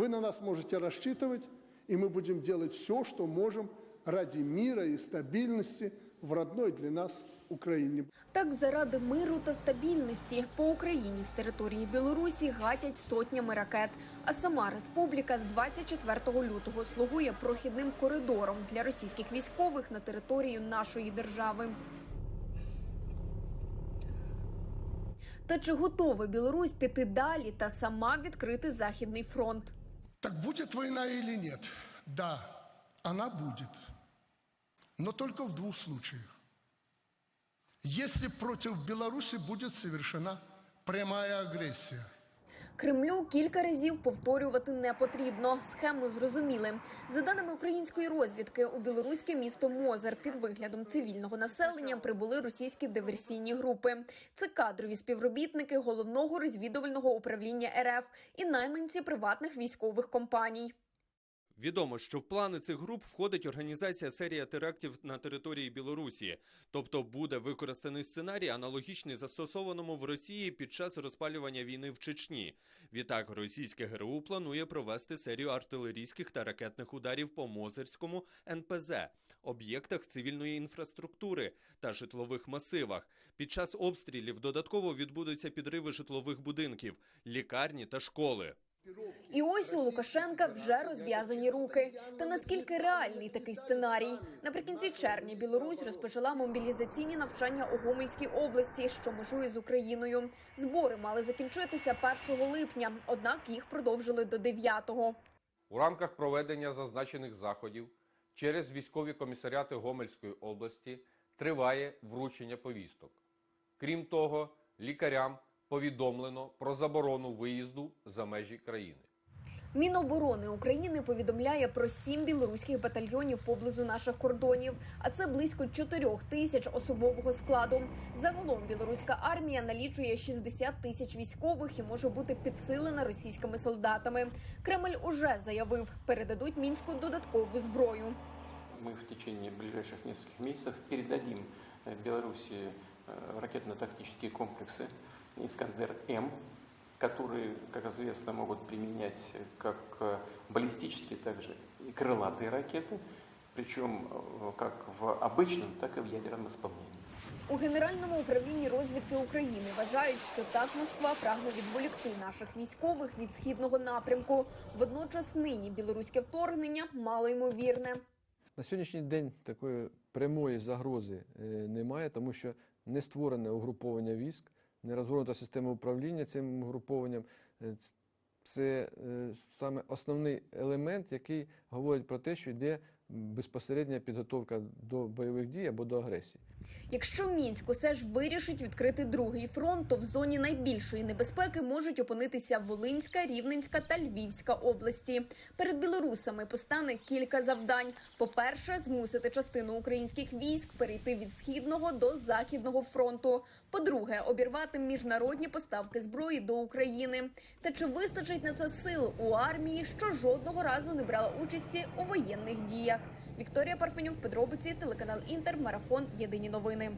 Вы на нас можете рассчитывать, и мы будем делать все, что можем ради мира и стабильности в родной для нас Украине. Так, заради миру та стабільності по Україні з території Білорусі гатять сотнями ракет. А сама республіка з 24 лютого слугує прохідним коридором для російських військових на територію нашої держави. Та чи готова Білорусь піти далі та сама відкрити західний фронт? Так будет война или нет? Да, она будет. Но только в двух случаях. Если против Беларуси будет совершена прямая агрессия – Кремлю кілька разів повторювати не потрібно. Схему зрозуміли. За даними української розвідки, у білоруське місто Мозер під виглядом цивільного населення прибули російські диверсійні групи. Це кадрові співробітники головного розвідувального управління РФ і найманці приватних військових компаній. Відомо, що в плани цих груп входить організація серія терактів на території Білорусі, тобто буде використаний сценарій, аналогічний застосованому в Росії під час розпалювання війни в Чечні. Відтак, російське ГРУ планує провести серію артилерійських та ракетних ударів по Мозерському НПЗ, об'єктах цивільної інфраструктури та житлових масивах. Під час обстрілів додатково відбудуться підриви житлових будинків, лікарні та школи. І ось у Лукашенка вже розв'язані руки. Та наскільки реальний такий сценарій? Наприкінці червня Білорусь розпочала мобілізаційні навчання у Гомельській області, що межує з Україною. Збори мали закінчитися 1 липня, однак їх продовжили до 9-го. У рамках проведення зазначених заходів через військові комісаріати Гомельської області триває вручення повісток. Крім того, лікарям повідомлено про заборону виїзду за межі країни. Міноборони України повідомляє про сім білоруських батальйонів поблизу наших кордонів, а це близько 4 тисяч особового складу. Загалом білоруська армія налічує 60 тисяч військових і може бути підсилена російськими солдатами. Кремль уже заявив, передадуть мінську додаткову зброю. Мы в течение ближайших нескольких месяцев передадим э, Беларуси э, ракетно-тактические комплексы «Искандер-М», которые, как известно, могут применять как э, баллистические, так же и крылатые ракеты, причем э, как в обычном, так и в ядерном исполнении. У генеральному управлінні розвідки України вважають, що так Москва прагне відволікти наших військових від східного напрямку. Водночас нині білоруське вторгнення малоймовірне. На сьогоднішній день такої прямої загрози е, немає, тому що не створене угруповання військ, не розгорнута система управління цим угрупованням. Е, Це е, саме основний елемент, який говорить про те, що йде безпосередня підготовка до бойових дій або до агресії. Якщо мінськ усе ж вирішить відкрити другий фронт, то в зоні найбільшої небезпеки можуть опинитися Волинська, Рівненська та Львівська області. Перед білорусами постане кілька завдань: по-перше, змусити частину українських військ перейти від східного до західного фронту. По-друге, обірвати міжнародні поставки зброї до України. Та чи вистачить на це сил у армії, що жодного разу не брала участі у воєнних діях? Вікторія Парфенюк, подробиці, телеканал Інтер, марафон. Єдині новини.